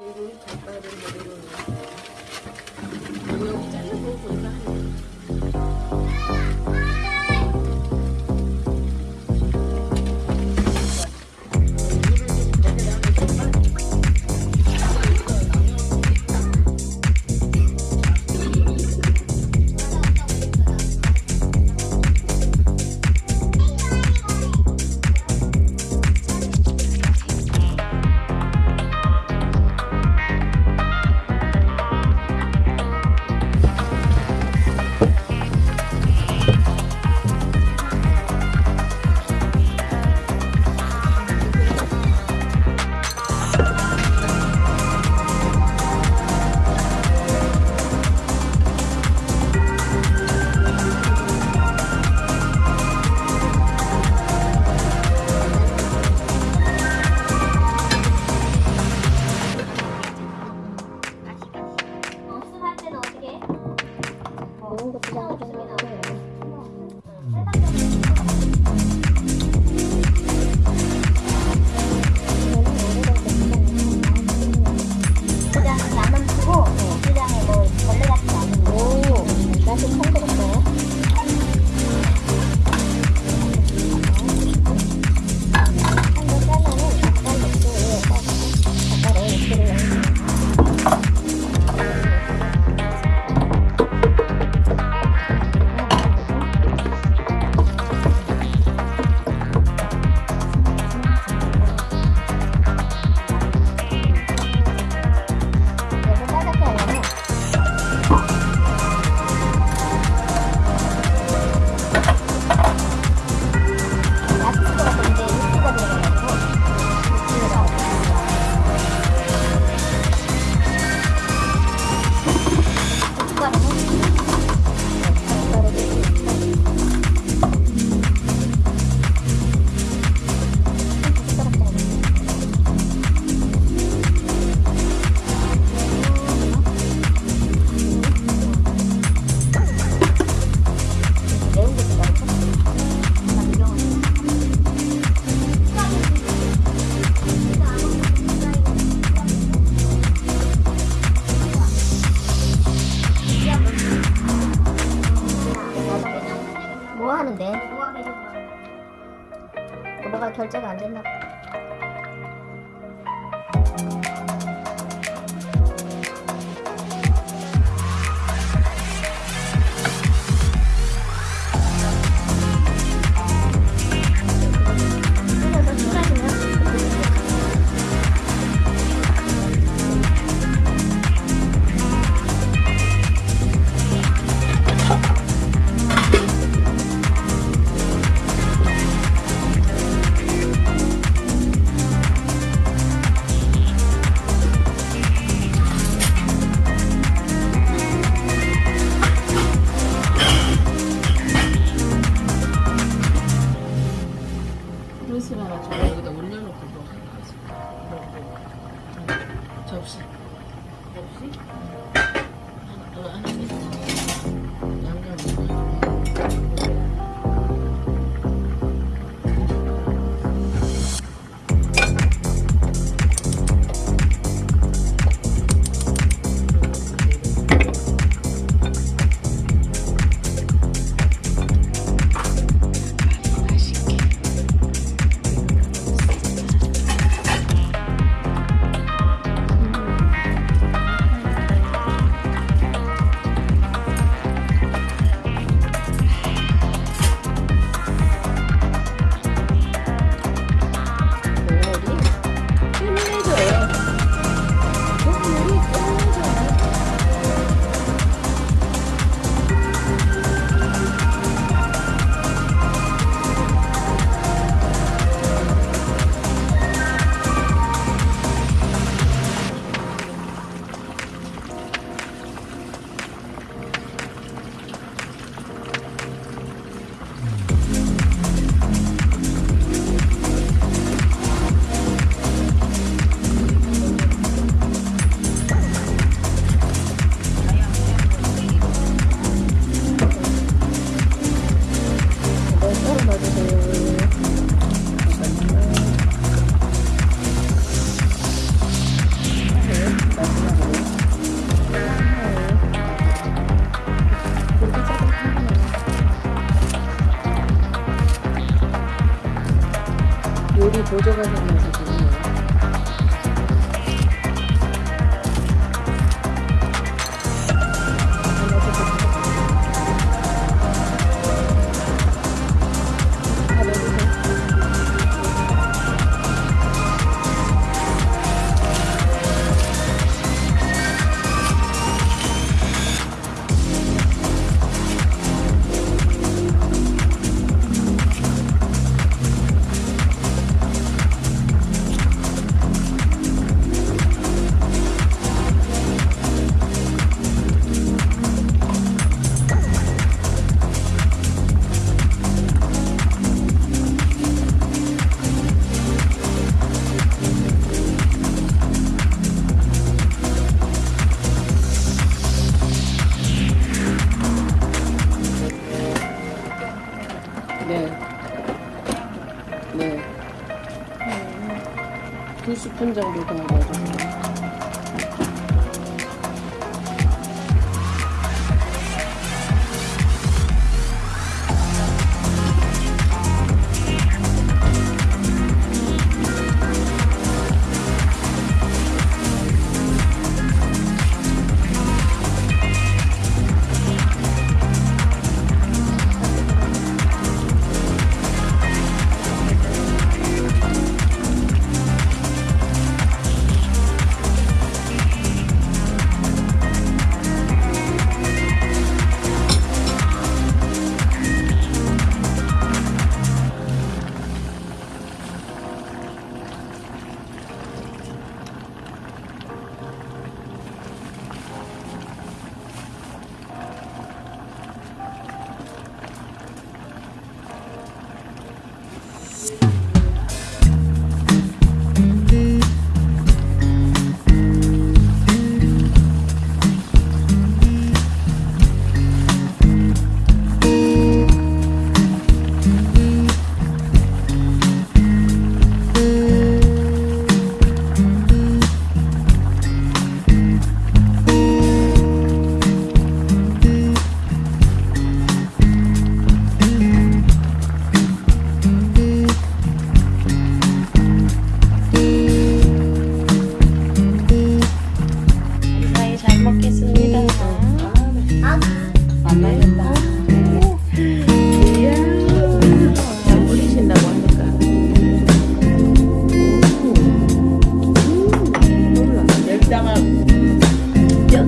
이걸 젓갈을 내려놓는 거예요. 잘라보고 보니까 Sauce. Sauce? Ang kalaan nito. 보조가 생겨 10분 정도 정도